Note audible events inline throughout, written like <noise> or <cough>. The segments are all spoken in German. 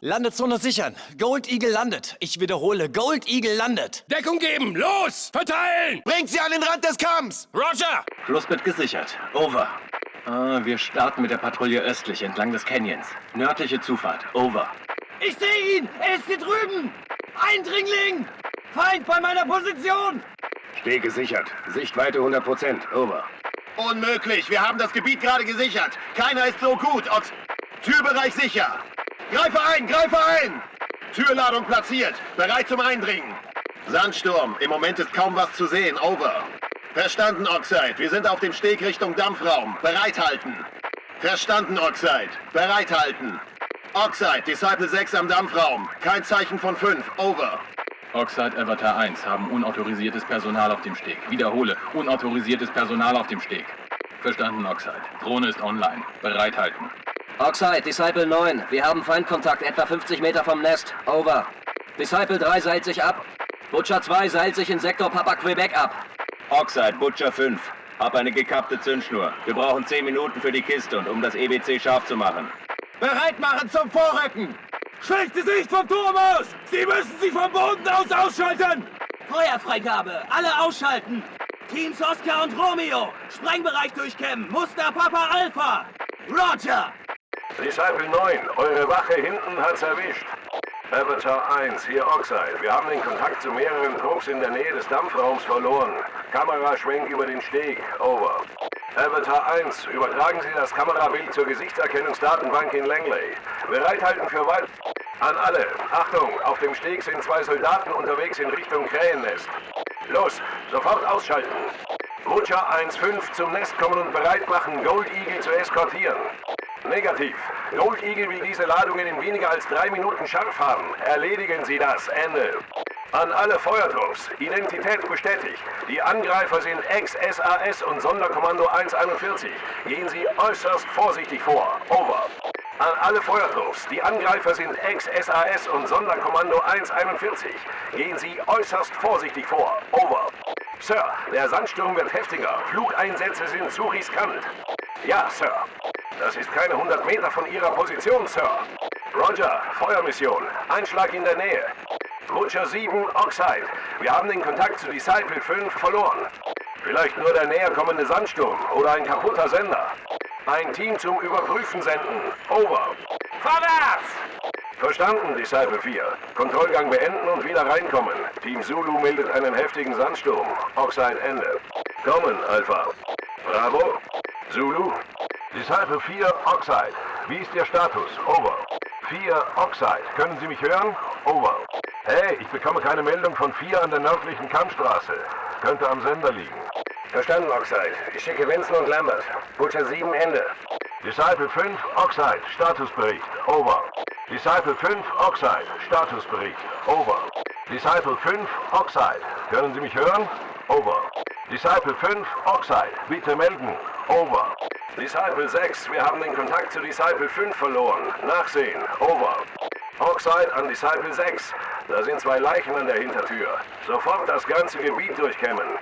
Landezone sichern. Gold Eagle landet. Ich wiederhole, Gold Eagle landet. Deckung geben! Los! Verteilen! Bringt sie an den Rand des Kamms! Roger! Flussbett gesichert. Over. Ah, wir starten mit der Patrouille östlich entlang des Canyons. Nördliche Zufahrt. Over. Ich sehe ihn! Er ist hier drüben! Eindringling! Feind bei meiner Position! Steg gesichert. Sichtweite 100%. Over. Unmöglich, wir haben das Gebiet gerade gesichert. Keiner ist so gut. Ox Türbereich sicher. Greife ein, greife ein! Türladung platziert, bereit zum Eindringen. Sandsturm, im Moment ist kaum was zu sehen. Over. Verstanden, Oxide. Wir sind auf dem Steg Richtung Dampfraum. Bereithalten. Verstanden, Oxide. Bereithalten. Oxide, Disciple 6 am Dampfraum. Kein Zeichen von 5. Over. Oxide Avatar 1 haben unautorisiertes Personal auf dem Steg. Wiederhole, unautorisiertes Personal auf dem Steg. Verstanden, Oxide. Drohne ist online. Bereithalten. Oxide, Disciple 9. Wir haben Feindkontakt etwa 50 Meter vom Nest. Over. Disciple 3 seilt sich ab. Butcher 2 seilt sich in Sektor Papa Quebec ab. Oxide, Butcher 5. Hab eine gekappte Zündschnur. Wir brauchen 10 Minuten für die Kiste und um das EBC scharf zu machen. Bereit machen zum Vorrücken! Schlechte Sicht vom Turm aus! Sie müssen sie vom Boden aus ausschalten! Feuerfreigabe! Alle ausschalten! Teams Oscar und Romeo! Sprengbereich durchkämmen! Muster Papa Alpha! Roger! Disciple 9, eure Wache hinten hat's erwischt. Avatar 1, hier Oxide. Wir haben den Kontakt zu mehreren Trupps in der Nähe des Dampfraums verloren. Kameraschwenk über den Steg. Over. Avatar 1, übertragen Sie das Kamerabild zur Gesichtserkennungsdatenbank in Langley. Bereithalten für weit... An alle. Achtung, auf dem Steg sind zwei Soldaten unterwegs in Richtung Krähennest. Los, sofort ausschalten. Butcher 1-5 zum Nest kommen und bereit machen, Gold Eagle zu eskortieren. Negativ. Eagle will diese Ladungen in weniger als drei Minuten scharf haben. Erledigen Sie das. Ende. An alle Feuertrupps. Identität bestätigt. Die Angreifer sind Ex-SAS und Sonderkommando 141. Gehen Sie äußerst vorsichtig vor. Over. An alle Feuertrupps. Die Angreifer sind Ex-SAS und Sonderkommando 141. Gehen Sie äußerst vorsichtig vor. Over. Sir, der Sandsturm wird heftiger. Flugeinsätze sind zu riskant. Ja, Sir. Das ist keine 100 Meter von Ihrer Position, Sir. Roger, Feuermission. Einschlag in der Nähe. Butcher 7, Oxide. Wir haben den Kontakt zu Disciple 5 verloren. Vielleicht nur der näher kommende Sandsturm oder ein kaputter Sender. Ein Team zum Überprüfen senden. Over. Vorwärts! Verstanden, Disciple 4. Kontrollgang beenden und wieder reinkommen. Team Zulu meldet einen heftigen Sandsturm. Oxide Ende. Kommen, Alpha. Bravo. Zulu. Disciple 4, Oxide. Wie ist Ihr Status? Over. 4, Oxide. Können Sie mich hören? Over. Hey, ich bekomme keine Meldung von 4 an der nördlichen Kammstraße. Könnte am Sender liegen. Verstanden, Oxide. Ich schicke Vincent und Lambert. Butcher 7, Ende. Disciple 5, Oxide. Statusbericht. Over. Disciple 5, Oxide. Statusbericht. Over. Disciple 5, Oxide. Können Sie mich hören? Over. Disciple 5, Oxide. Bitte melden. Over. Disciple 6, wir haben den Kontakt zu Disciple 5 verloren. Nachsehen. Over. Oxide an Disciple 6. Da sind zwei Leichen an der Hintertür. Sofort das ganze Gebiet durchkämmen.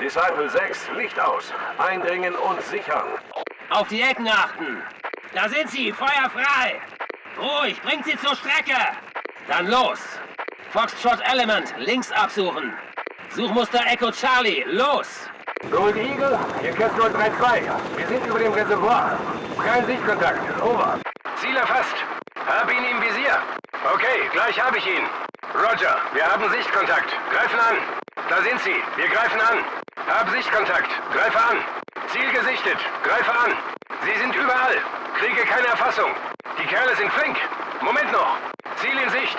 Disciple 6, Licht aus. Eindringen und sichern. Auf die Ecken achten! Da sind sie, Feuer frei! Ruhig, bringt sie zur Strecke! Dann los! Foxtrot Element, links absuchen! Suchmuster Echo Charlie, los! Gold Eagle, hier Cap 032. Wir sind über dem Reservoir. Kein Sichtkontakt. Over. Ziel erfasst. Hab ihn im Visier. Okay, gleich habe ich ihn. Roger, wir haben Sichtkontakt. Greifen an. Da sind sie. Wir greifen an. Hab Sichtkontakt. Greife an. Ziel gesichtet. Greife an. Sie sind überall. Kriege keine Erfassung. Die Kerle sind flink. Moment noch. Ziel in Sicht.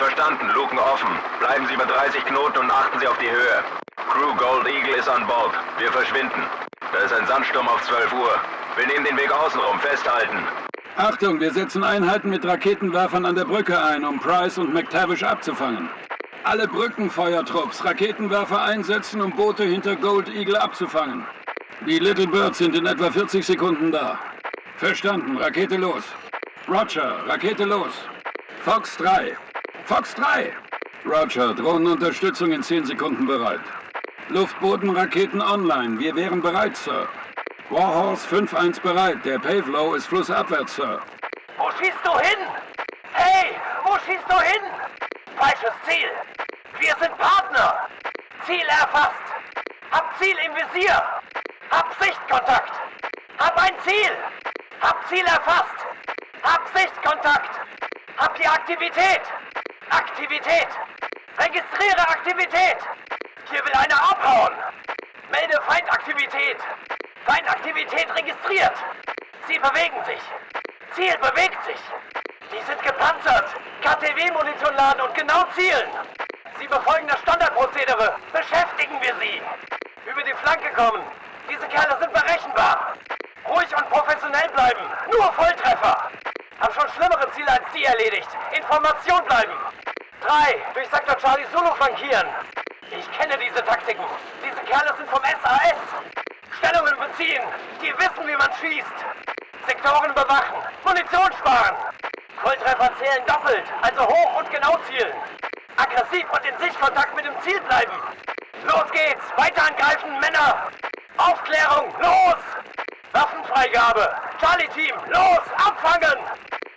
Verstanden, Luken offen. Bleiben Sie bei 30 Knoten und achten Sie auf die Höhe. Crew Gold Eagle ist an Bord. Wir verschwinden. Da ist ein Sandsturm auf 12 Uhr. Wir nehmen den Weg außenrum. Festhalten. Achtung, wir setzen Einheiten mit Raketenwerfern an der Brücke ein, um Price und McTavish abzufangen. Alle Brückenfeuertrupps Raketenwerfer einsetzen, um Boote hinter Gold Eagle abzufangen. Die Little Birds sind in etwa 40 Sekunden da. Verstanden, Rakete los. Roger, Rakete los. Fox 3. Fox 3! Roger, Drohnenunterstützung in 10 Sekunden bereit. Luftbodenraketen online. Wir wären bereit, Sir. Warhorse 5-1 bereit. Der Pavlow ist flussabwärts, Sir. Wo schießt du hin? Hey, schießt du hin? Falsches Ziel. Wir sind Partner. Ziel erfasst. Hab Ziel im Visier. Hab Sichtkontakt. Hab ein Ziel. Hab Ziel erfasst. Hab Sichtkontakt. Hab die Aktivität. Aktivität. Registriere Aktivität. Hier will einer abhauen. Melde Feindaktivität. Feindaktivität registriert. Sie bewegen sich. Ziel bewegt sich. Die sind gepanzert. KTW-Munition laden und genau zielen. Sie befolgen das Standardprozedere. Beschäftigen wir sie. Über die Flanke kommen. Diese Kerle sind berechenbar. Ruhig und professionell bleiben. Nur Volltreffer. Hab schon schlimmere Ziele als die erledigt. Information bleiben. Drei. Durch Sektor Charlie Zulu flankieren. Ich kenne diese Taktiken. Diese Kerle sind vom SAS. Stellungen beziehen. Die wissen, wie man schießt. Sektoren bewachen. Munition sparen. Volltreffer zählen doppelt. Also hoch und genau zielen. Aggressiv und in Sichtkontakt mit dem Ziel bleiben. Los geht's. Weiter angreifen, Männer. Aufklärung. Los. Waffenfreigabe. Charlie-Team. Los. Abfangen.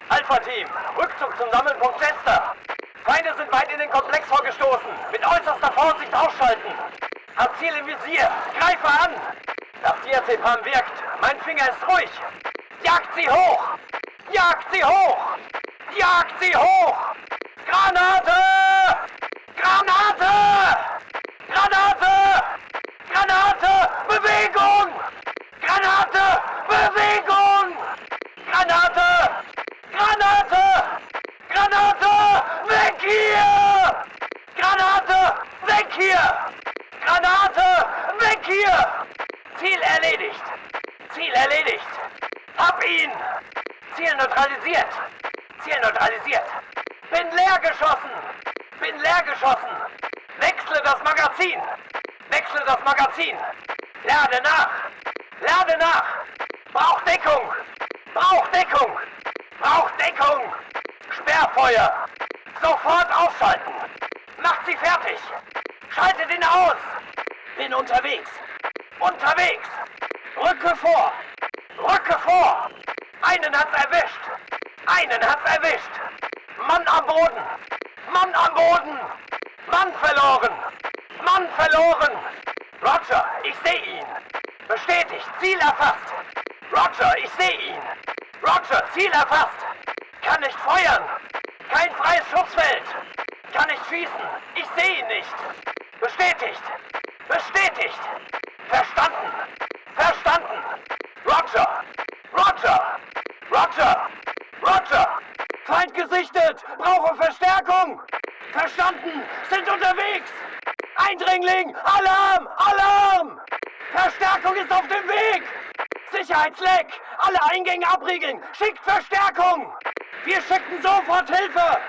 Alpha-Team. Rückzug zum Sammelpunkt Chester. Feinde sind weit in den Komplex vorgestoßen. Mit äußerster Vorsicht ausschalten. Hab Ziel im Visier. Greife an. Das Diazepam wirkt. Mein Finger ist ruhig. Jagt sie hoch. Jagt sie hoch. Jagt sie hoch. Granate! Granate! Granate! Granate! Bewegung! Granate! Bewegung! Granate! Granate! Granate! Weg hier! Granate! Weg hier! Granate! Weg hier! Ziel erledigt! Ziel erledigt! Hab ihn! Ziel neutralisiert! Ziel neutralisiert! Bin leer geschossen! Bin leer geschossen! Wechsle das Magazin! Wechsle das Magazin! Lade nach! Lade nach! Brauch Deckung! Brauch Deckung! Brauch Deckung! Sperrfeuer! Sofort ausschalten! Macht sie fertig! Schaltet ihn aus! Bin unterwegs! Unterwegs! Rücke vor! Rücke vor! Einen hat's erwischt! Einen hat's erwischt! Mann am Boden! Mann am Boden! Mann verloren! Mann verloren! Roger, ich sehe ihn! Bestätigt, Ziel erfasst! Roger, ich sehe ihn! Roger, Ziel erfasst! Kann nicht feuern! Kein freies Schutzfeld! Kann nicht schießen! Ich sehe ihn nicht! Bestätigt! Bestätigt! Verstanden! Verstanden! Roger! Roger! Roger! Roger! Feind gesichtet! Brauche Verstärkung! Verstanden! Sind unterwegs! Eindringling! Alarm! Alarm! Verstärkung ist auf dem Weg! Sicherheitsleck! Alle Eingänge abriegeln! Schickt Verstärkung! Wir schicken sofort Hilfe!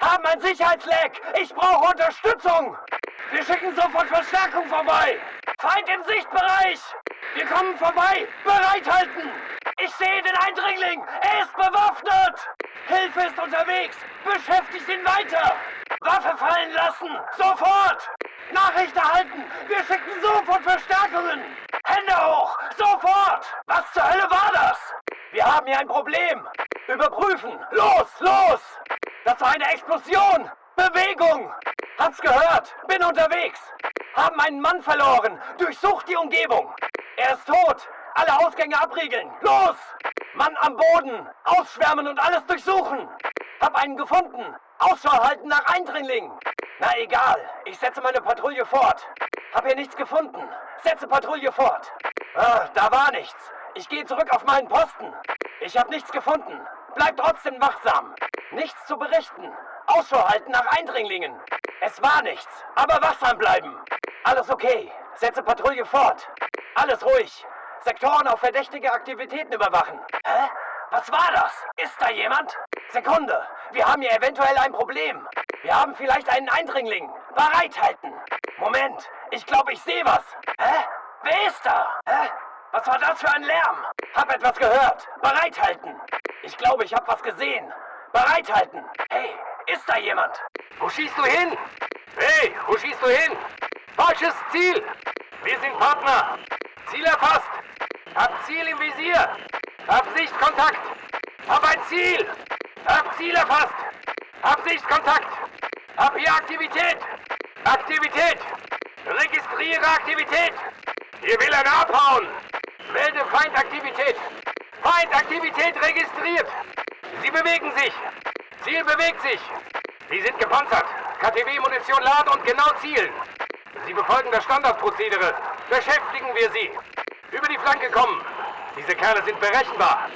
Haben ein Sicherheitsleck! Ich brauche Unterstützung! Wir schicken sofort Verstärkung vorbei! Feind im Sichtbereich! Wir kommen vorbei! Bereithalten! Ich sehe den Eindringling! Er ist bewaffnet! Hilfe ist unterwegs! Beschäftigt ihn weiter! Waffe fallen lassen! Sofort! Nachricht erhalten! Wir schicken sofort Verstärkungen! Hände hoch! Sofort! Was zur Hölle war das? Wir haben hier ein Problem! Überprüfen! Los, los! Das war eine Explosion! Bewegung! Hab's gehört! Bin unterwegs! Haben einen Mann verloren! Durchsucht die Umgebung! Er ist tot! Alle Ausgänge abriegeln! Los! Mann am Boden! Ausschwärmen und alles durchsuchen! Hab einen gefunden! Ausschau halten nach Eindringlingen! Na egal, ich setze meine Patrouille fort. Hab hier nichts gefunden. Setze Patrouille fort. Ah, da war nichts. Ich gehe zurück auf meinen Posten. Ich hab nichts gefunden. Bleib trotzdem wachsam. Nichts zu berichten. Ausschau halten nach Eindringlingen. Es war nichts, aber wachsam bleiben. Alles okay. Setze Patrouille fort. Alles ruhig. Sektoren auf verdächtige Aktivitäten überwachen. Hä? Was war das? Ist da jemand? Sekunde. Wir haben hier eventuell ein Problem. Wir haben vielleicht einen Eindringling. Bereithalten. Moment. Ich glaube, ich sehe was. Hä? Wer ist da? Hä? Was war das für ein Lärm? Hab etwas gehört. Bereithalten. Ich glaube, ich habe was gesehen. Bereithalten. Hey, ist da jemand? Wo schießt du hin? Hey, wo schießt du hin? Falsches Ziel! Wir sind Partner! Ziel erfasst! Hab Ziel im Visier! Hab Sichtkontakt! Hab ein Ziel! Hab Ziel erfasst! Hab Sichtkontakt! Hab hier Aktivität! Aktivität! Registriere Aktivität! Hier will einer abhauen! Melde Feindaktivität! Feindaktivität registriert! Sie bewegen sich! Ziel bewegt sich! Sie sind gepanzert! KTW-Munition laden und genau zielen! Sie befolgen das Standardprozedere! Beschäftigen wir sie! Über die Flanke kommen! Diese Kerle sind berechenbar!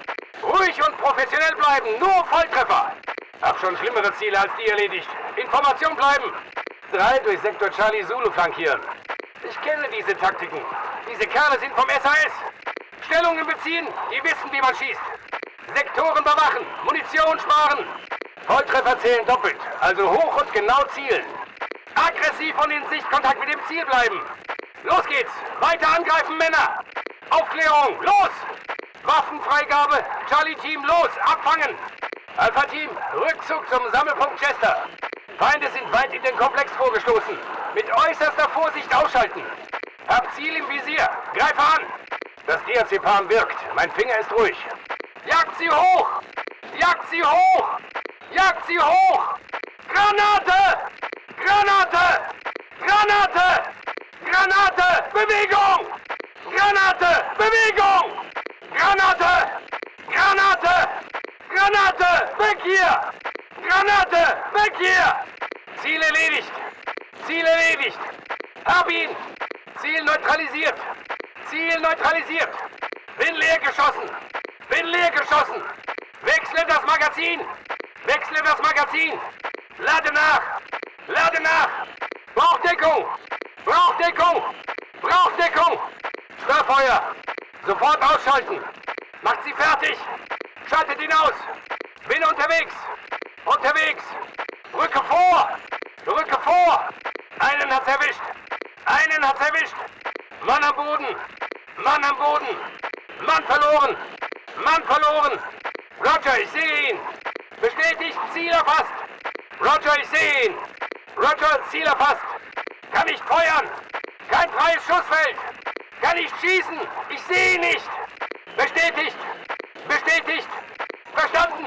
Ruhig und professionell bleiben! Nur Volltreffer! Hab schon schlimmere Ziele als die erledigt! Information bleiben! Drei durch Sektor Charlie Zulu flankieren! Ich kenne diese Taktiken! Diese Kerle sind vom SAS! Stellungen beziehen, die wissen, wie man schießt! Sektoren bewachen, Munition sparen. Volltreffer zählen doppelt, also hoch und genau zielen. Aggressiv und in Sichtkontakt mit dem Ziel bleiben. Los geht's, weiter angreifen, Männer. Aufklärung, los! Waffenfreigabe, Charlie-Team, los, abfangen. Alpha-Team, Rückzug zum Sammelpunkt Chester. Feinde sind weit in den Komplex vorgestoßen. Mit äußerster Vorsicht ausschalten. Hab Ziel im Visier, greife an. Das Diazepam wirkt, mein Finger ist ruhig. Jagt sie hoch! Jagt sie hoch! Jagt sie hoch! Granate! Granate! Granate! Granate! Bewegung! Granate! Bewegung! Granate! Granate! Granate! Weg hier! Granate! Weg hier! Ziel erledigt! Ziel erledigt! Hab ihn! Ziel neutralisiert! Ziel neutralisiert! Bin leer geschossen! Bin leer geschossen! Wechsle das Magazin! Wechsle das Magazin! Lade nach! Lade nach! Brauchdeckung! Brauchdeckung! Brauchdeckung! Störfeuer! Sofort ausschalten! Macht sie fertig! Schaltet ihn aus! Bin unterwegs! Unterwegs! Rücke vor! Rücke vor! Einen hat's erwischt! Einen hat's erwischt! Mann am Boden! Mann am Boden! Mann verloren! Mann verloren! Roger, ich sehe ihn! Bestätigt, Ziel erfasst! Roger, ich sehe ihn! Roger, Ziel erfasst! Kann nicht feuern! Kein freies Schussfeld! Kann nicht schießen! Ich sehe nicht! Bestätigt! Bestätigt! Verstanden!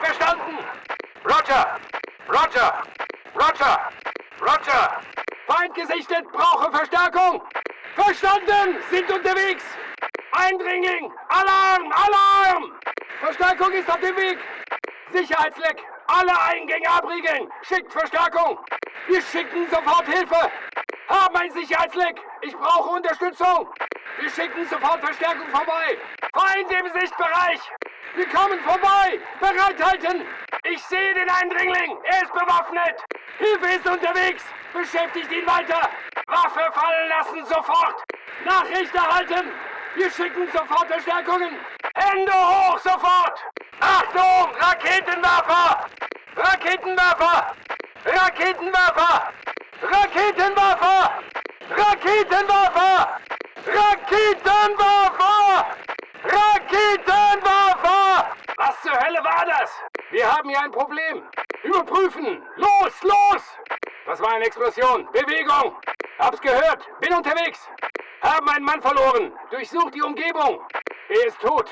Verstanden! Roger! Roger! Roger! Roger! Feind gesichtet, brauche Verstärkung! Verstanden! Sind unterwegs! Eindringling! Alarm! Alarm! Verstärkung ist auf dem Weg! Sicherheitsleck! Alle Eingänge abriegeln! Schickt Verstärkung! Wir schicken sofort Hilfe! Haben ein Sicherheitsleck! Ich brauche Unterstützung! Wir schicken sofort Verstärkung vorbei! Feind im Sichtbereich! Wir kommen vorbei! Bereithalten! Ich sehe den Eindringling! Er ist bewaffnet! Hilfe ist unterwegs! Beschäftigt ihn weiter! Waffe fallen lassen, sofort! Nachricht erhalten! Wir schicken sofort Verstärkungen! Hände hoch, sofort! Achtung! Raketenwerfer! Raketenwerfer! Raketenwerfer! Raketenwerfer! Raketenwerfer! Raketenwerfer! Raketenwerfer! Was zur Hölle war das? Wir haben hier ein Problem. Überprüfen! Los, los! Das war eine Explosion. Bewegung! Hab's gehört. Bin unterwegs. Haben einen Mann verloren. Durchsucht die Umgebung. Er ist tot.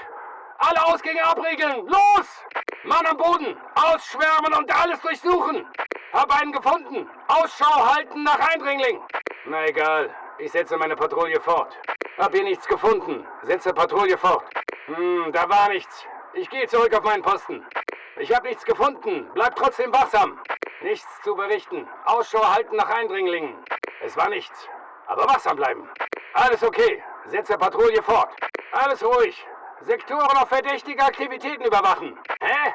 Alle Ausgänge abriegeln. Los! Mann am Boden. Ausschwärmen und alles durchsuchen. Hab einen gefunden. Ausschau halten nach Eindringling. Na egal. Ich setze meine Patrouille fort. Hab hier nichts gefunden. Setze Patrouille fort. Hm, da war nichts. Ich gehe zurück auf meinen Posten. Ich habe nichts gefunden. Bleib trotzdem wachsam. Nichts zu berichten. Ausschau halten nach Eindringlingen. Es war nichts. Aber wachsam bleiben. Alles okay. Setze Patrouille fort. Alles ruhig. Sektoren auf verdächtige Aktivitäten überwachen. Hä?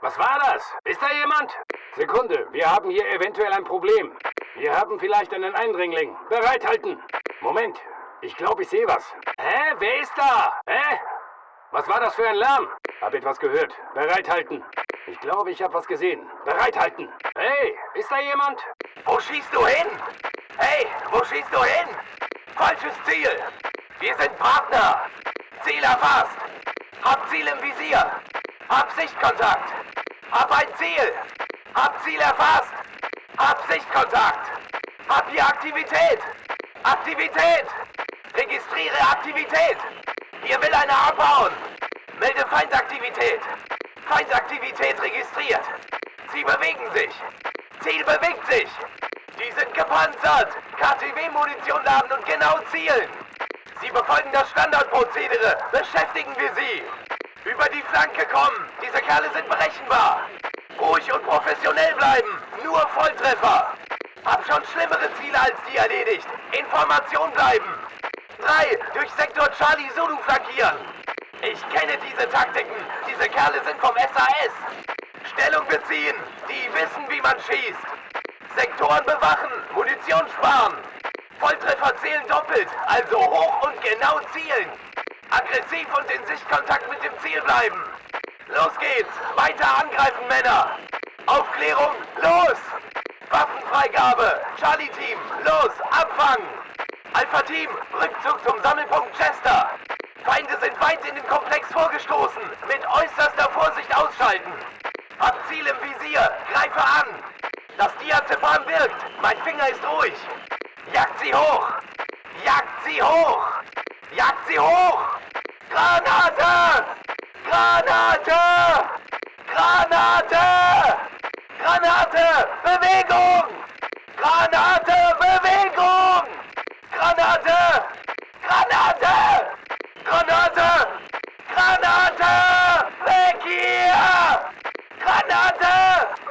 Was war das? Ist da jemand? Sekunde, wir haben hier eventuell ein Problem. Wir haben vielleicht einen Eindringling. Bereithalten. Moment, ich glaube, ich sehe was. Hä? Wer ist da? Hä? Was war das für ein Lärm? Hab etwas gehört. Bereithalten. Ich glaube, ich habe was gesehen. Bereithalten. Hey, ist da jemand? Wo schießt du hin? Hey, wo schießt du hin? Falsches Ziel. Wir sind Partner. Ziel erfasst. Hab Ziel im Visier. Hab Sichtkontakt. Hab ein Ziel. Hab Ziel erfasst. Hab Sichtkontakt. Hab hier Aktivität. Aktivität. Registriere Aktivität. Hier will einer abhauen. Melde Feindaktivität. Feindaktivität registriert. Sie bewegen sich. Ziel bewegt sich. Die sind gepanzert. KTW-Munition laden und genau zielen. Sie befolgen das Standardprozedere. Beschäftigen wir sie. Über die Flanke kommen. Diese Kerle sind berechenbar. Ruhig und professionell bleiben. Nur Volltreffer. Hab schon schlimmere Ziele als die erledigt. Information bleiben. 3. Durch Sektor Charlie Zulu flankieren. Ich kenne diese Taktiken. Diese Kerle sind vom SAS. Stellung beziehen. Die wissen, wie man schießt. Sektoren bewachen. Munition sparen. Volltreffer zählen doppelt. Also hoch und genau zielen. Aggressiv und in Sichtkontakt mit dem Ziel bleiben. Los geht's. Weiter angreifen, Männer. Aufklärung. Los. Waffenfreigabe. Charlie-Team. Los. Abfangen. Alpha-Team. Rückzug zum Sammelpunkt Chester. Feinde sind weit in den Komplex vorgestoßen. Mit äußerster Vorsicht ausschalten. Hab Ziel im Visier. Greife an. Das Diazepam wirkt. Mein Finger ist ruhig. Jagt sie hoch. Jagt sie hoch. Jagt sie hoch. Granate! Granate! Granate! Granate! Bewegung! Granate! Bewegung! Granate! Granate! Granate! Granate! Weg hier! Granate!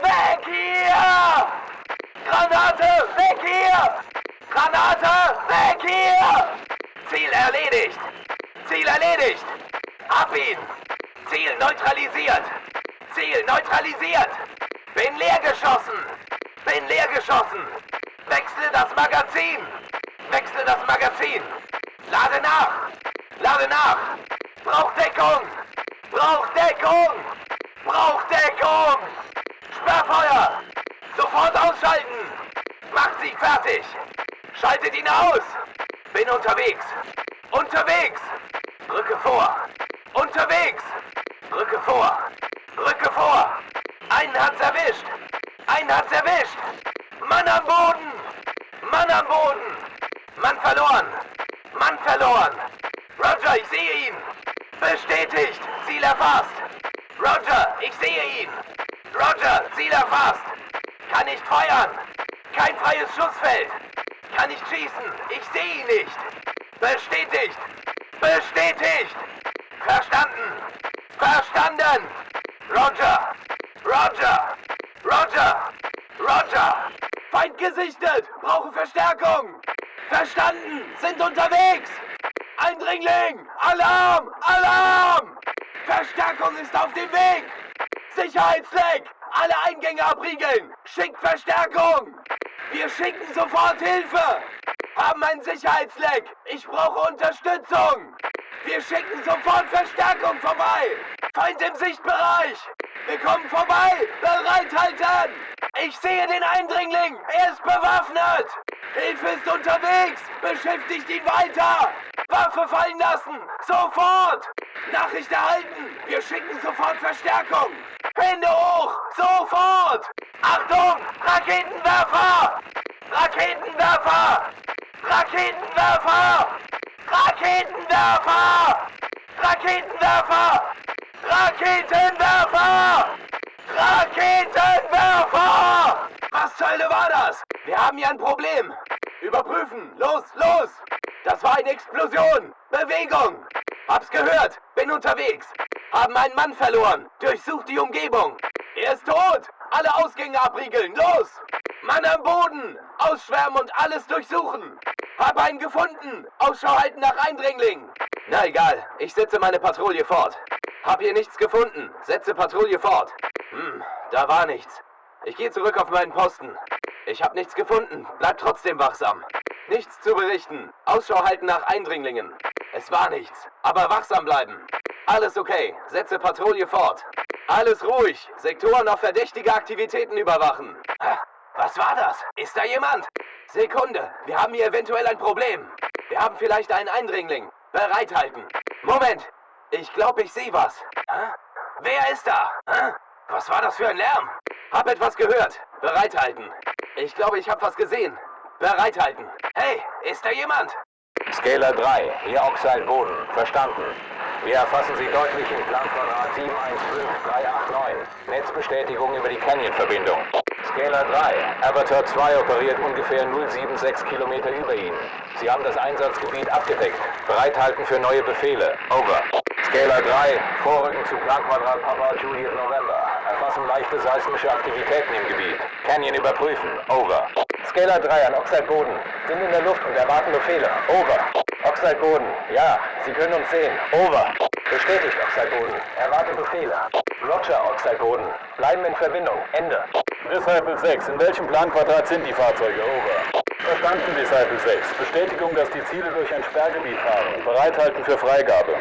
Weg hier! Granate! Weg hier! Granate! Weg hier! Ziel erledigt! Ziel erledigt! Hab ihn! Ziel neutralisiert! Ziel neutralisiert! Bin leer geschossen! Bin leer geschossen! Wechsle das Magazin! Wechsle das Magazin! Lade nach! Lade nach! Brauch Deckung! Brauch Deckung! Brauch Deckung! Sperrfeuer! Sofort ausschalten! Macht sie fertig! Schaltet ihn aus! Bin unterwegs! Unterwegs! Rücke vor! Unterwegs! Rücke vor! Rücke vor! Einen hat's erwischt! Einen hat's erwischt! Mann am Boden! Mann am Boden! Mann verloren! Mann verloren! Roger, ich sehe ihn! Bestätigt! Ziel erfasst! Roger, ich sehe ihn! Roger, Ziel erfasst! Kann nicht feuern! Kein freies Schussfeld! Kann nicht schießen! Ich sehe ihn nicht! Bestätigt! Bestätigt! Verstanden! Verstanden! Roger! Roger! Roger! Roger! Feind gesichtet! Brauche Verstärkung! Verstanden! Sind unterwegs! Eindringling! Alarm! Alarm! Verstärkung ist auf dem Weg! Sicherheitsleck! Alle Eingänge abriegeln! Schickt Verstärkung! Wir schicken sofort Hilfe! Haben ein Sicherheitsleck! Ich brauche Unterstützung! Wir schicken sofort Verstärkung vorbei! Feind im Sichtbereich! Wir kommen vorbei! Bereithalten! Ich sehe den Eindringling! Er ist bewaffnet! Hilfe ist unterwegs! Beschäftigt ihn weiter! Waffe fallen lassen! Sofort! Nachricht erhalten! Wir schicken sofort Verstärkung! Hände hoch! Sofort! Achtung! Raketenwerfer! Raketenwerfer! Raketenwerfer! Raketenwerfer! Raketenwerfer! Raketenwerfer! Raketenwerfer! Was zur Hölle war das? Wir haben hier ein Problem. Überprüfen. Los, los! Das war eine Explosion. Bewegung. Hab's gehört. Bin unterwegs. Haben einen Mann verloren. Durchsucht die Umgebung. Er ist tot. Alle Ausgänge abriegeln. Los! Mann am Boden. Ausschwärmen und alles durchsuchen. Hab einen gefunden. Ausschau halten nach Eindringlingen. Na egal. Ich setze meine Patrouille fort. Hab hier nichts gefunden. Setze Patrouille fort. Hm, da war nichts. Ich gehe zurück auf meinen Posten. Ich hab nichts gefunden. Bleib trotzdem wachsam. Nichts zu berichten. Ausschau halten nach Eindringlingen. Es war nichts. Aber wachsam bleiben. Alles okay. Setze Patrouille fort. Alles ruhig. Sektoren auf verdächtige Aktivitäten überwachen. Was war das? Ist da jemand? Sekunde. Wir haben hier eventuell ein Problem. Wir haben vielleicht einen Eindringling. Bereithalten. Moment. Ich glaube, ich sehe was. Wer ist da? Was war das für ein Lärm? Hab etwas gehört. Bereithalten. Ich glaube, ich habe was gesehen. Bereithalten. Hey, ist da jemand? Scaler 3, hier Oxide Boden. Verstanden. Wir erfassen Sie deutlich in Planquadrat 715389. Netzbestätigung über die Canyon-Verbindung. Scalar 3. Avatar 2 operiert ungefähr 076 Kilometer über Ihnen. Sie haben das Einsatzgebiet abgedeckt. Bereithalten für neue Befehle. Over. Scalar 3. Vorrücken zu Planquadrat Papa Juliet November. Erfassen leichte seismische Aktivitäten im Gebiet. Canyon überprüfen. Over. Scalar 3 an Oxide Boden. Sind in der Luft und erwarten Befehle. Over. Oxide Boden. Ja, Sie können uns sehen. Over. Bestätigt Oxide Boden. Erwarte Befehle. Roger, Oxide Boden. Bleiben in Verbindung. Ende. Disciple 6, in welchem Planquadrat sind die Fahrzeuge? Over. Verstanden, Disciple 6. Bestätigung, dass die Ziele durch ein Sperrgebiet fahren. Bereithalten für Freigabe.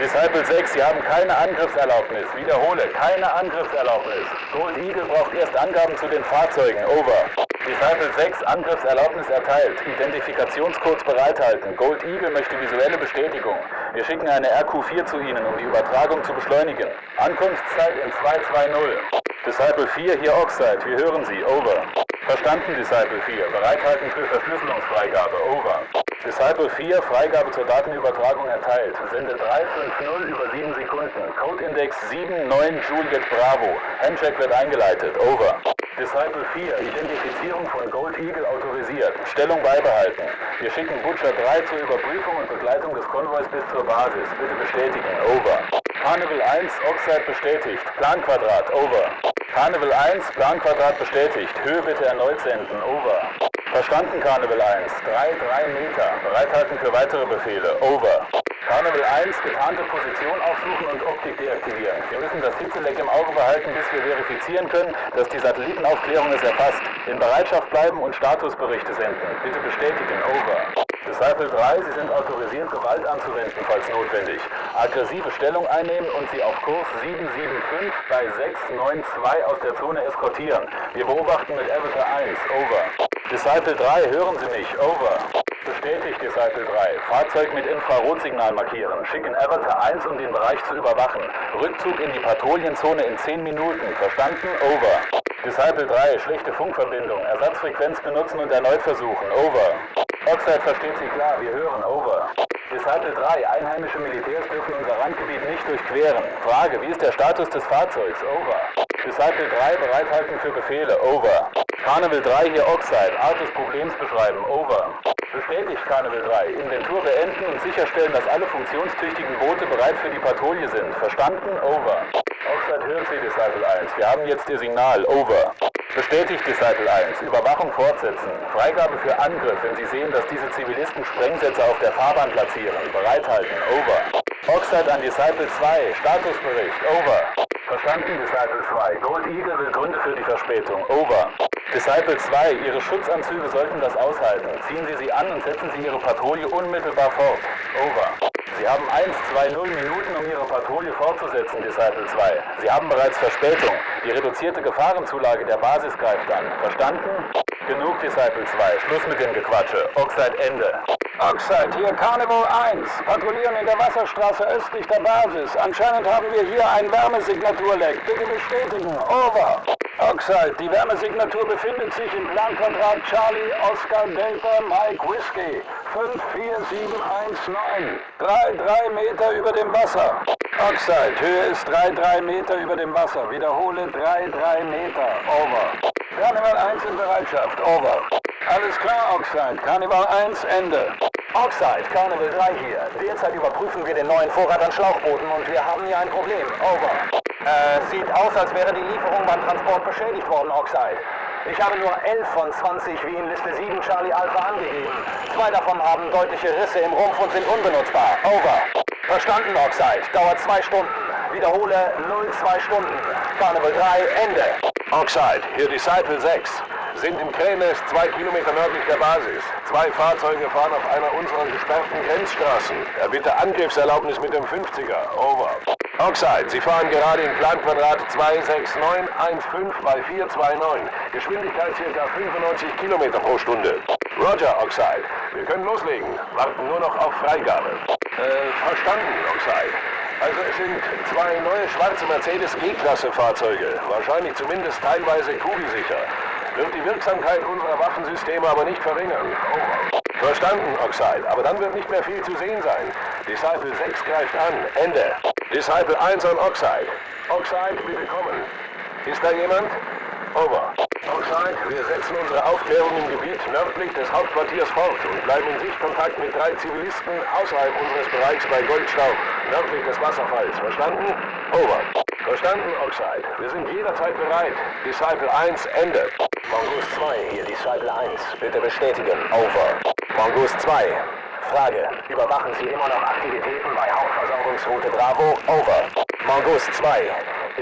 Disciple 6, Sie haben keine Angriffserlaubnis. Wiederhole, keine Angriffserlaubnis. Gold Eagle braucht erst Angaben zu den Fahrzeugen. Over. Disciple 6, Angriffserlaubnis erteilt. Identifikationscodes bereithalten. Gold Eagle möchte visuelle Bestätigung. Wir schicken eine RQ-4 zu Ihnen, um die Übertragung zu beschleunigen. Ankunftszeit in 220. Disciple 4, hier Oxide. Wir hören Sie. Over. Verstanden, Disciple 4. Bereithalten für Verschlüsselungsfreigabe. Over. Disciple 4, Freigabe zur Datenübertragung erteilt. Sende 350 über 7 Sekunden. Codeindex 79 Juliet Bravo. Handcheck wird eingeleitet. Over. Disciple 4, Identifizierung von Gold Eagle autorisiert. Stellung beibehalten. Wir schicken Butcher 3 zur Überprüfung und Begleitung des Konvois bis zur Basis. Bitte bestätigen. Over. Carnival 1, Oxide bestätigt. Planquadrat. Over. Carnival 1, Planquadrat bestätigt. Höhe bitte erneut senden. Over. Verstanden, Carnival 1. 3, 3 Meter. Bereithalten für weitere Befehle. Over. Carnival 1, getarnte Position aufsuchen und Optik deaktivieren. Wir müssen das Hitzeleck im Auge behalten, bis wir verifizieren können, dass die Satellitenaufklärung es erfasst. In Bereitschaft bleiben und Statusberichte senden. Bitte bestätigen. Over. Disciple 3, Sie sind autorisiert, Gewalt anzuwenden, falls notwendig. Aggressive Stellung einnehmen und Sie auf Kurs 775 bei 692 aus der Zone eskortieren. Wir beobachten mit Avatar 1. Over. Disciple 3, hören Sie mich. Over. Bestätigt, Disciple 3. Fahrzeug mit Infrarotsignal markieren. Schicken Avatar 1, um den Bereich zu überwachen. Rückzug in die Patrouillenzone in 10 Minuten. Verstanden? Over. Disciple 3, schlechte Funkverbindung. Ersatzfrequenz benutzen und erneut versuchen. Over. Oxide versteht Sie klar, wir hören. Over. Disciple 3, einheimische Militärs dürfen unser Randgebiet nicht durchqueren. Frage, wie ist der Status des Fahrzeugs? Over. Disciple 3, bereithalten für Befehle. Over. Carnival 3, hier Oxide, Art des Problems beschreiben. Over. Bestätigt Carnival 3. Inventur beenden und sicherstellen, dass alle funktionstüchtigen Boote bereit für die Patrouille sind. Verstanden? Over. Oxide hört Sie, Disciple 1. Wir haben jetzt Ihr Signal. Over. Bestätigt Disciple 1. Überwachung fortsetzen. Freigabe für Angriff, wenn Sie sehen, dass diese Zivilisten Sprengsätze auf der Fahrbahn platzieren. Bereithalten. Over. Oxide an Disciple 2. Statusbericht. Over. Verstanden, Disciple 2. Gold Eagle will Gründe für die Verspätung. Over. Disciple 2, Ihre Schutzanzüge sollten das aushalten. Ziehen Sie sie an und setzen Sie Ihre Patrouille unmittelbar fort. Over. Sie haben 1, 2, 0 Minuten, um Ihre Patrouille fortzusetzen, Disciple 2. Sie haben bereits Verspätung. Die reduzierte Gefahrenzulage der Basis greift an. Verstanden? Genug, Disciple 2. Schluss mit dem Gequatsche. Oxide Ende. Oxide, hier Carnival 1. Patrouillieren in der Wasserstraße östlich der Basis. Anscheinend haben wir hier ein Wärmesignaturleck. Bitte bestätigen. Over. Oxide, die Wärmesignatur befindet sich im Planquadrat Charlie Oscar Delta Mike Whiskey. 54719. 3,3 Meter über dem Wasser. Oxide, Höhe ist 3,3 Meter über dem Wasser. Wiederhole 3,3 Meter. Over. Carnival 1 in Bereitschaft. Over. Alles klar, Oxide. Carnival 1, Ende. Oxide, Carnival 3 hier. Derzeit überprüfen wir den neuen Vorrat an Schlauchbooten und wir haben hier ein Problem. Over. Äh, sieht aus, als wäre die Lieferung beim Transport beschädigt worden, Oxide. Ich habe nur 11 von 20 wie in Liste 7 Charlie Alpha angegeben. Zwei davon haben deutliche Risse im Rumpf und sind unbenutzbar. Over. Verstanden, Oxide. Dauert zwei Stunden. Wiederhole 02 Stunden. Carnival 3, Ende. Oxide, hier Disciple 6. Sind im Krähennest zwei Kilometer nördlich der Basis. Zwei Fahrzeuge fahren auf einer unserer gesperrten Grenzstraßen. Erbitte Angriffserlaubnis mit dem 50er. Over. Oxide, Sie fahren gerade in Planquadrat 26915 bei 429. Geschwindigkeit ca. 95 Kilometer pro Stunde. Roger, Oxide. Wir können loslegen. Warten nur noch auf Freigabe. Äh, verstanden, Oxide. Also es sind zwei neue schwarze Mercedes G-Klasse Fahrzeuge. Wahrscheinlich zumindest teilweise kugelsicher. Wird die Wirksamkeit unserer Waffensysteme aber nicht verringern. Over. Verstanden, Oxide. Aber dann wird nicht mehr viel zu sehen sein. Disciple 6 greift an. Ende. Disciple 1 an Oxide. Oxide, bitte kommen. Ist da jemand? Over. Oxide, wir setzen unsere Aufklärung im Gebiet nördlich des Hauptquartiers fort und bleiben in Sichtkontakt mit drei Zivilisten außerhalb unseres Bereichs bei Goldstaub, nördlich des Wasserfalls. Verstanden? Over. Verstanden, Oxide. Wir sind jederzeit bereit. Disciple 1, Ende. Mongoose 2, hier Disciple 1. Bitte bestätigen. Over. Mongoose 2. Frage. Überwachen Sie immer noch Aktivitäten bei Hauptversorgungsroute Bravo? Over. Mongoose 2.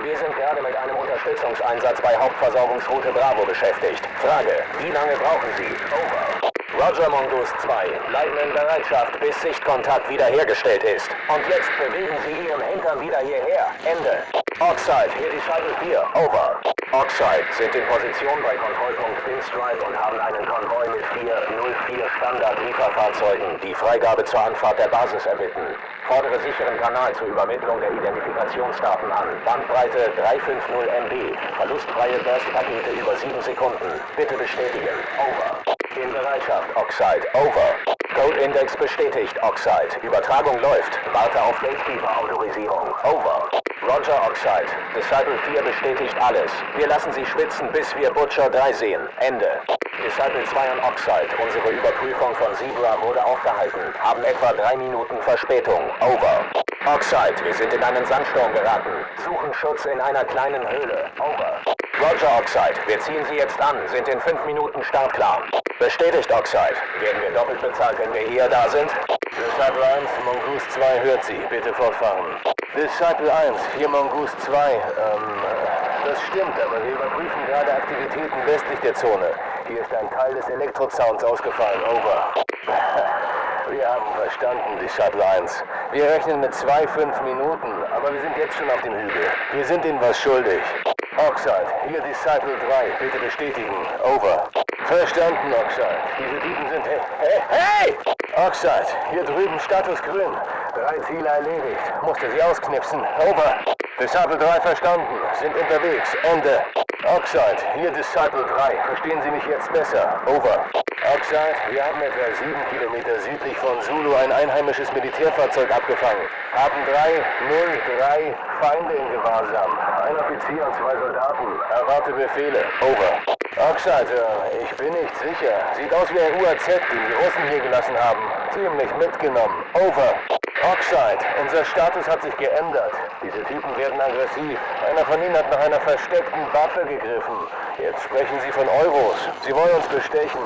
Wir sind gerade mit einem Unterstützungseinsatz bei Hauptversorgungsroute Bravo beschäftigt. Frage. Wie lange brauchen Sie? Over. Roger Mongoose 2. Bleiben in Bereitschaft, bis Sichtkontakt wiederhergestellt ist. Und jetzt bewegen Sie Ihren Hintern wieder hierher. Ende. Oxide, hier die Shuttle 4. Over. Oxide sind in Position bei Kontrollpunkt Pinstripe und haben einen Konvoi mit 404 Standard-Lieferfahrzeugen, die Freigabe zur Anfahrt der Basis erbitten. Fordere sicheren Kanal zur Übermittlung der Identifikationsdaten an. Bandbreite 350 MB. Verlustfreie Burst-Pakete über 7 Sekunden. Bitte bestätigen. Over. In Bereitschaft, Oxide. Over. Code-Index bestätigt, Oxide. Übertragung läuft. Warte auf Gatekeeper-Autorisierung. Over. Roger, Oxide. Disciple 4 bestätigt alles. Wir lassen Sie schwitzen, bis wir Butcher 3 sehen. Ende. Disciple 2 und Oxide. Unsere Überprüfung von Zebra wurde aufgehalten. Haben etwa drei Minuten Verspätung. Over. Oxide, wir sind in einen Sandsturm geraten. Suchen Schutz in einer kleinen Höhle. Over. Roger, Oxide. Wir ziehen Sie jetzt an. Sind in fünf Minuten startklar. Bestätigt, Oxide. Werden wir doppelt bezahlt, wenn wir hier da sind? Disciple 1, Mongoose 2 hört Sie. Bitte fortfahren. Disciple 1, hier Mongoose 2. Ähm, das stimmt, aber wir überprüfen gerade Aktivitäten westlich der Zone. Hier ist ein Teil des Elektrozauns ausgefallen. Over. <laughs> Wir haben verstanden, Disciple 1. Wir rechnen mit zwei, fünf Minuten, aber wir sind jetzt schon auf dem Hügel. Wir sind Ihnen was schuldig. Oxide, hier Disciple 3. Bitte bestätigen. Over. Verstanden, Oxide. Diese Typen sind... Hey, hey, hey! Oxide, hier drüben Status grün. Drei Ziele erledigt. Musste sie ausknipsen. Over. Disciple 3 verstanden. Sind unterwegs. Ende. Oxide, hier Disciple 3. Verstehen Sie mich jetzt besser? Over. Oxide, wir haben etwa sieben Kilometer südlich von Zulu ein einheimisches Militärfahrzeug abgefangen. Haben 303 Feinde in Gewahrsam. Ein Offizier und zwei Soldaten. Erwarte Befehle. Over. Äh, ich bin nicht sicher. Sieht aus wie ein UAZ, den die Russen hier gelassen haben. Ziemlich mitgenommen. Over. Oxide, unser Status hat sich geändert. Diese Typen werden aggressiv. Einer von ihnen hat nach einer versteckten Waffe gegriffen. Jetzt sprechen sie von Euros. Sie wollen uns bestechen.